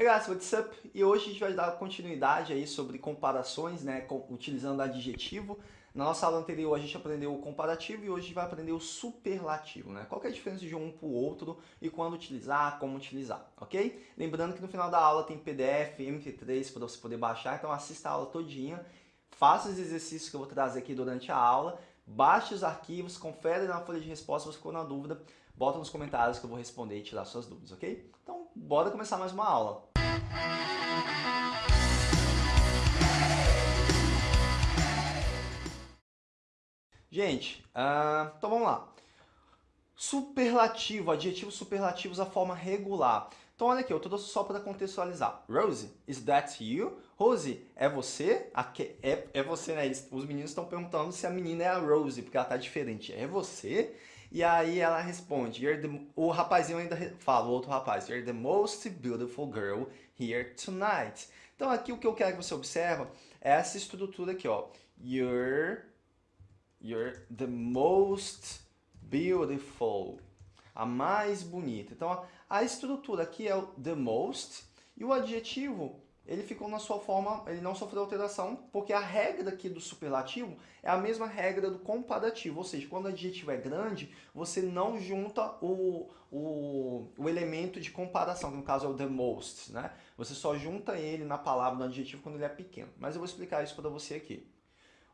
Hey guys, what's up? E hoje a gente vai dar continuidade aí sobre comparações, né, com, utilizando adjetivo. Na nossa aula anterior a gente aprendeu o comparativo e hoje a gente vai aprender o superlativo, né? Qual é a diferença de um para o outro e quando utilizar, como utilizar, ok? Lembrando que no final da aula tem PDF, MP3 para você poder baixar, então assista a aula todinha, faça os exercícios que eu vou trazer aqui durante a aula, baixe os arquivos, confere na folha de resposta, se ficou na dúvida, bota nos comentários que eu vou responder e tirar suas dúvidas, ok? Então, bora começar mais uma aula. Gente, uh, então vamos lá. Superlativo, adjetivos superlativos, a forma regular. Então olha aqui, eu trouxe só para contextualizar. Rose, is that you? Rose, é você? É, é você, né? Os meninos estão perguntando se a menina é a Rose, porque ela tá diferente. É você? E aí ela responde, the, o rapazinho ainda fala, o outro rapaz, You're the most beautiful girl here tonight. Então aqui o que eu quero que você observe é essa estrutura aqui, ó. You're, you're the most beautiful. A mais bonita. Então a estrutura aqui é o the most e o adjetivo ele ficou na sua forma, ele não sofreu alteração, porque a regra aqui do superlativo é a mesma regra do comparativo, ou seja, quando o adjetivo é grande, você não junta o, o, o elemento de comparação, que no caso é o the most, né? Você só junta ele na palavra, no adjetivo, quando ele é pequeno. Mas eu vou explicar isso para você aqui.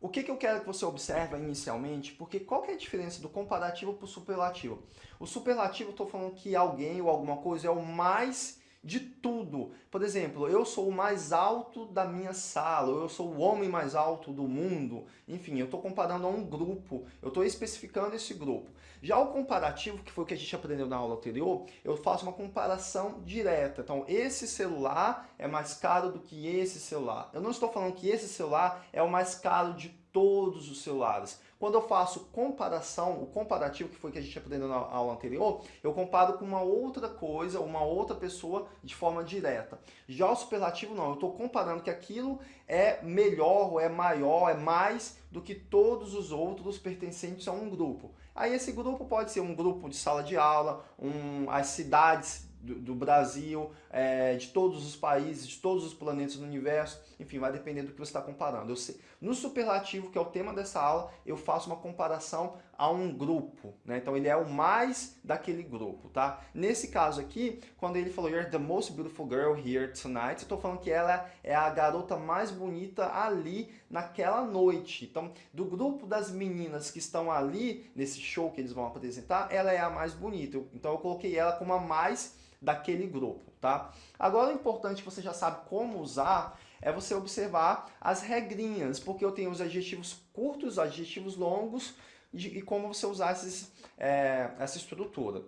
O que, que eu quero que você observe inicialmente, porque qual que é a diferença do comparativo para o superlativo? O superlativo, eu estou falando que alguém ou alguma coisa é o mais de tudo. Por exemplo, eu sou o mais alto da minha sala, eu sou o homem mais alto do mundo. Enfim, eu estou comparando a um grupo, eu estou especificando esse grupo. Já o comparativo, que foi o que a gente aprendeu na aula anterior, eu faço uma comparação direta. Então, esse celular é mais caro do que esse celular. Eu não estou falando que esse celular é o mais caro de todos os celulares. Quando eu faço comparação, o comparativo que foi que a gente aprendeu na aula anterior, eu comparo com uma outra coisa, uma outra pessoa de forma direta. Já o superlativo não, eu estou comparando que aquilo é melhor, é maior, é mais do que todos os outros pertencentes a um grupo. Aí esse grupo pode ser um grupo de sala de aula, um, as cidades do, do Brasil, é, de todos os países, de todos os planetas do universo, enfim, vai depender do que você está comparando. Sei, no superlativo, que é o tema dessa aula, eu faço uma comparação a um grupo, né? Então ele é o mais daquele grupo, tá? Nesse caso aqui, quando ele falou You're the most beautiful girl here tonight, eu estou falando que ela é a garota mais bonita ali naquela noite. Então, do grupo das meninas que estão ali nesse show que eles vão apresentar, ela é a mais bonita. Então eu coloquei ela como a mais daquele grupo, tá? Agora o importante que você já sabe como usar é você observar as regrinhas, porque eu tenho os adjetivos curtos, os adjetivos longos e como você usar esses, é, essa estrutura.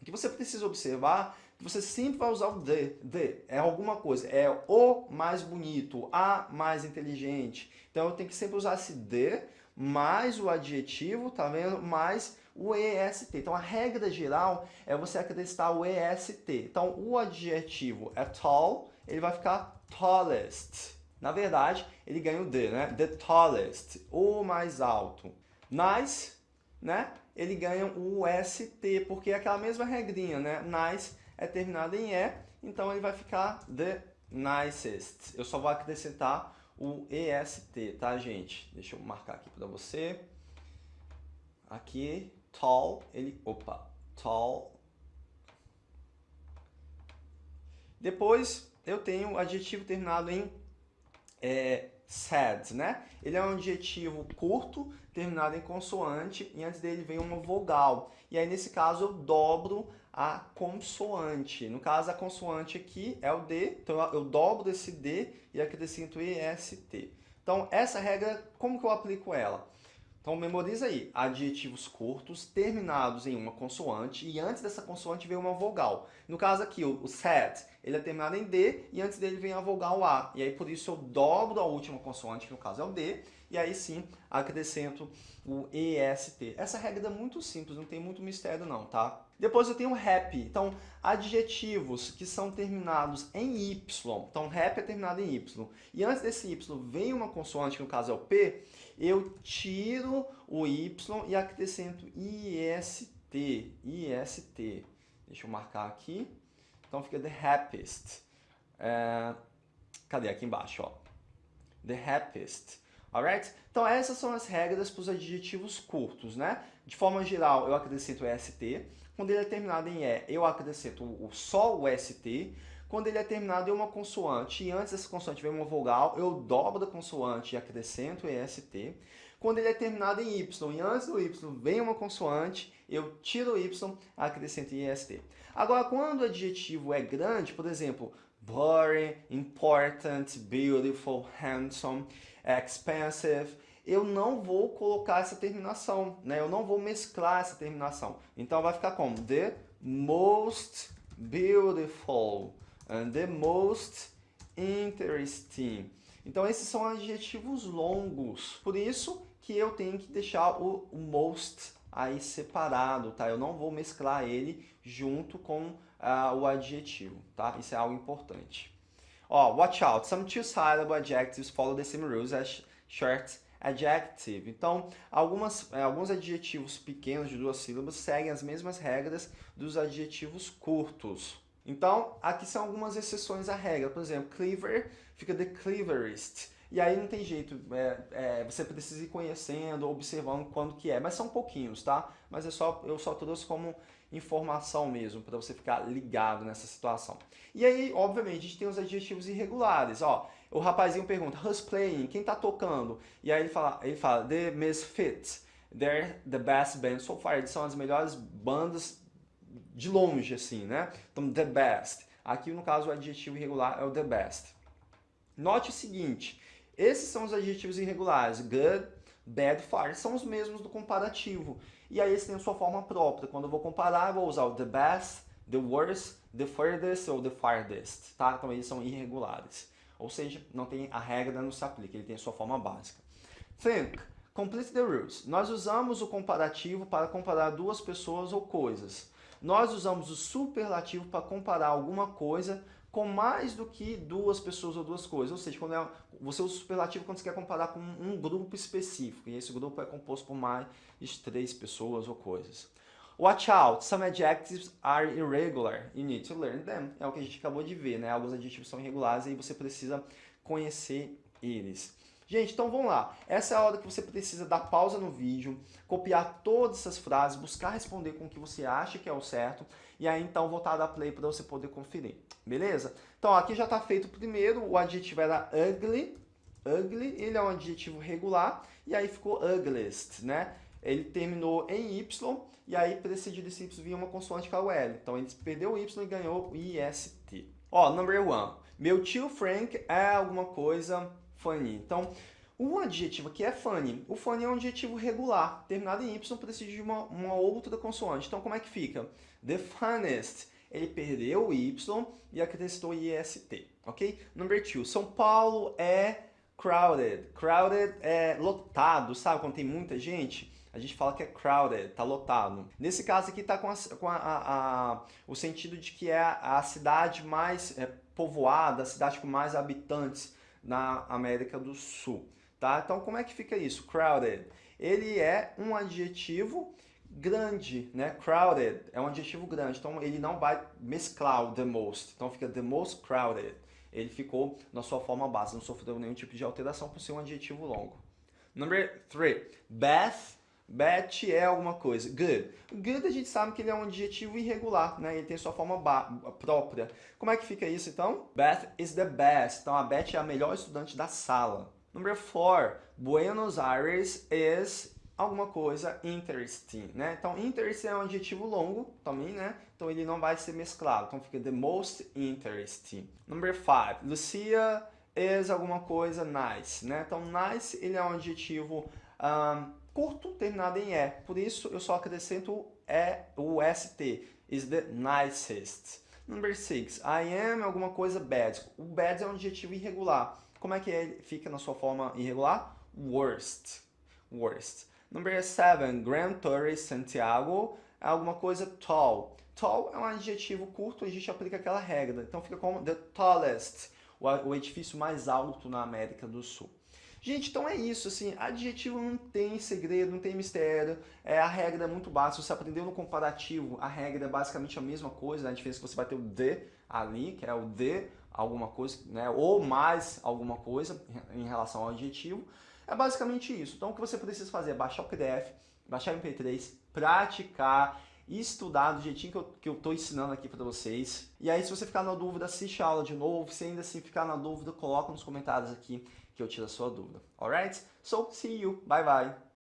O que você precisa observar você sempre vai usar o the, the, é alguma coisa, é o mais bonito, a mais inteligente. Então eu tenho que sempre usar esse the, mais o adjetivo, tá vendo? Mais o EST. Então a regra geral é você acrescentar o EST. Então o adjetivo é tall, ele vai ficar tallest. Na verdade, ele ganha o the, né? The tallest, o mais alto. Nice, né? Ele ganha o ST, porque é aquela mesma regrinha, né? Nice é terminado em E, então ele vai ficar the nicest. Eu só vou acrescentar o EST, tá, gente? Deixa eu marcar aqui para você. Aqui, tall, ele... Opa, tall. Depois, eu tenho adjetivo terminado em é, sad, né? Ele é um adjetivo curto, terminado em consoante, e antes dele vem uma vogal. E aí, nesse caso, eu dobro a consoante. No caso, a consoante aqui é o D, então eu dobro esse D e acrescento EST. Então, essa regra, como que eu aplico ela? Então memoriza aí, adjetivos curtos terminados em uma consoante e antes dessa consoante vem uma vogal. No caso aqui, o, sad, ele é terminado em D e antes dele vem a vogal A. E aí por isso eu dobro a última consoante, que no caso é o D, e aí sim acrescento o EST. Essa regra é muito simples, não tem muito mistério não, tá? Depois eu tenho happy. Então, adjetivos que são terminados em Y. Então, happy é terminado em Y. E antes desse Y vem uma consoante, que no caso é o P, eu tiro o Y e acrescento IST. IST. Deixa eu marcar aqui. Então fica the happiest. É, cadê? Aqui embaixo, ó. The happiest. Alright? Então essas são as regras para os adjetivos curtos, né? De forma geral, eu acrescento ST. Quando ele é terminado em E, eu acrescento o, só o ST. Quando ele é terminado em uma consoante e antes dessa consoante vem uma vogal, eu dobro a consoante e acrescento EST. Quando ele é terminado em Y e antes do Y vem uma consoante, eu tiro o Y, acrescento EST. Agora, quando o adjetivo é grande, por exemplo, boring, important, beautiful, handsome, expensive, eu não vou colocar essa terminação, né? Eu não vou mesclar essa terminação. Então vai ficar como the most beautiful and the most interesting. Então esses são adjetivos longos. Por isso que eu tenho que deixar o, most aí separado, tá? Eu não vou mesclar ele junto com uh, o adjetivo, tá? Isso é algo importante. Ó, watch out. Some two-syllable adjectives follow the same rules as short adjective. Então, algumas, é, alguns adjetivos pequenos de duas sílabas seguem as mesmas regras dos adjetivos curtos. Então, aqui são algumas exceções à regra. Por exemplo, clever fica the cleverest. E aí não tem jeito, é, é, você precisa ir conhecendo, observando quando que é. Mas são pouquinhos, tá? Mas é só, eu só trouxe como informação mesmo, para você ficar ligado nessa situação. E aí, obviamente, a gente tem os adjetivos irregulares. Ó, o rapazinho pergunta, who's playing? Quem tá tocando? E aí ele fala, ele fala The Misfits. They're the best band so far. Eles são as melhores bandas de longe, assim, né? Então, the best. Aqui, no caso, o adjetivo irregular é o the best. Note o seguinte, esses são os adjetivos irregulares. Good, bad, far. São os mesmos do comparativo. E aí eles têm a sua forma própria. Quando eu vou comparar, eu vou usar o the best, the worst, the furthest ou the farthest. Tá? Então eles são irregulares. Ou seja, não tem a regra não se aplica, ele tem a sua forma básica. Think. Complete the rules. Nós usamos o comparativo para comparar duas pessoas ou coisas. Nós usamos o superlativo para comparar alguma coisa com mais do que duas pessoas ou duas coisas. Ou seja, quando é, você usa o superlativo quando você quer comparar com um grupo específico. E esse grupo é composto por mais de três pessoas ou coisas. Watch out, some adjectives are irregular. You need to learn them. É o que a gente acabou de ver, né? Alguns adjetivos são irregulares e você precisa conhecer eles. Gente, então vamos lá. Essa é a hora que você precisa dar pausa no vídeo, copiar todas essas frases, buscar responder com o que você acha que é o certo, e aí então voltar a dar play para você poder conferir. Beleza? Então aqui já está feito o primeiro, o adjetivo era ugly, ugly, ele é um adjetivo regular, e aí ficou ugliest, né? Ele terminou em Y, e aí precedido desse Y vinha uma consoante com a L. Então ele perdeu o Y e ganhou o IST. Ó, number one. Meu tio Frank é alguma coisa funny. Então, o adjetivo aqui é funny. O funny é um adjetivo regular. Terminado em Y precisa de uma, uma outra consoante. Então, como é que fica? The funniest. Ele perdeu o Y e acrescentou IST, ok? Number two. São Paulo é crowded. Crowded é lotado, sabe? Quando tem muita gente a gente fala que é crowded, tá lotado. Nesse caso aqui tá com, a, com a, a, o sentido de que é a cidade mais é, povoada, a cidade com mais habitantes na América do Sul. Tá? Então como é que fica isso? Crowded. Ele é um adjetivo grande, né? Crowded é um adjetivo grande, então ele não vai mesclar o the most. Então fica the most crowded. Ele ficou na sua forma base, não sofreu nenhum tipo de alteração por ser um adjetivo longo. Number three, Beth Bad é alguma coisa. Good. Good a gente sabe que ele é um adjetivo irregular, né? Ele tem sua forma própria. Como é que fica isso então? Beth is the best. Então a Beth é a melhor estudante da sala. Number four. Buenos Aires is alguma coisa interesting, né? Então interesting é um adjetivo longo também, né? Então ele não vai ser mesclado. Então fica the most interesting. Number five. Lucia is alguma coisa nice, né? Então nice ele é um adjetivo um, curto terminado em E. Por isso, eu só acrescento E, o ST. Is the nicest. Number 6. I am alguma coisa bad. O bad é um adjetivo irregular. Como é que ele fica na sua forma irregular? Worst. Worst. Number 7. Grand Tourist Santiago é alguma coisa tall. Tall é um adjetivo curto a gente aplica aquela regra. Então fica como the tallest, o edifício mais alto na América do Sul. Gente, então é isso, assim, adjetivo não tem segredo, não tem mistério, é, a regra é muito básica, você aprendeu no comparativo, a regra é basicamente a mesma coisa, né? a diferença é que você vai ter o the ali, que é o the alguma coisa, né? Ou mais alguma coisa em relação ao adjetivo. É basicamente isso. Então o que você precisa fazer é baixar o PDF, baixar o MP3, praticar, estudar do jeitinho que eu, que eu tô ensinando aqui para vocês. E aí se você ficar na dúvida, assiste a aula de novo. Se ainda assim ficar na dúvida, coloca nos comentários aqui que eu tiro a sua dúvida. Alright? So, see you. Bye bye.